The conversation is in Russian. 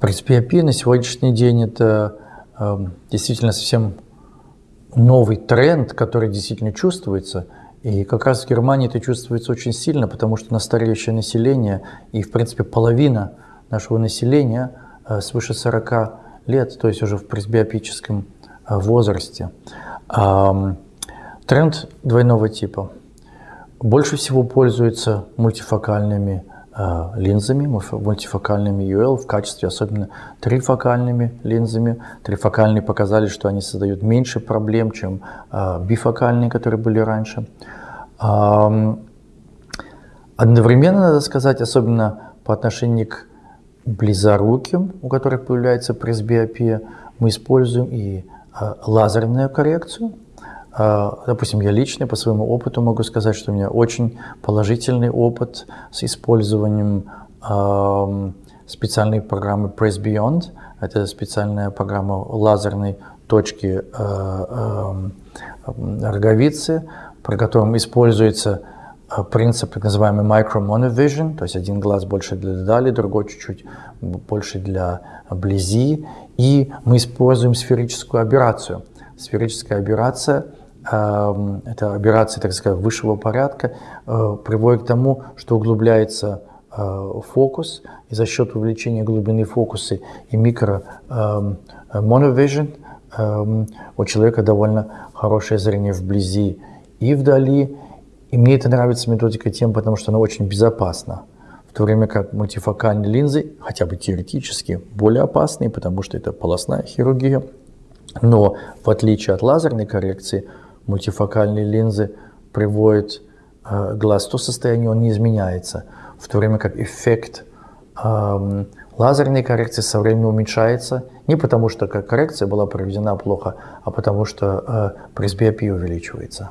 Пресбиопия на сегодняшний день это э, действительно совсем новый тренд, который действительно чувствуется. И как раз в Германии это чувствуется очень сильно, потому что на стареющее население и, в принципе, половина нашего населения э, свыше 40 лет, то есть уже в пресбиопическом э, возрасте. Э, тренд двойного типа. Больше всего пользуются мультифокальными линзами, мультифокальными UL в качестве особенно трифокальными линзами. Трифокальные показали, что они создают меньше проблем, чем э, бифокальные, которые были раньше. Одновременно, надо сказать, особенно по отношению к близоруким, у которых появляется пресбиопия, мы используем и э, лазерную коррекцию, а, допустим, я лично по своему опыту могу сказать, что у меня очень положительный опыт с использованием специальной программы Press Beyond. Это специальная программа лазерной точки а, роговицы, при котором используется а, принцип так называемый micro monovision, то есть один глаз больше для дали, другой чуть-чуть больше для близи. И мы используем сферическую операцию. Сферическая операция – Эм, это операции, так сказать, высшего порядка, э, приводит к тому, что углубляется э, фокус, и за счет увеличения глубины фокуса и микро эм, monovision эм, у человека довольно хорошее зрение вблизи и вдали. И мне это нравится методика тем, потому что она очень безопасна. В то время как мультифокальные линзы, хотя бы теоретически, более опасные, потому что это полостная хирургия. Но в отличие от лазерной коррекции, мультифокальные линзы приводят э, глаз в то состояние, он не изменяется, в то время как эффект э, лазерной коррекции со временем уменьшается, не потому что коррекция была проведена плохо, а потому что э, пресбиопия увеличивается.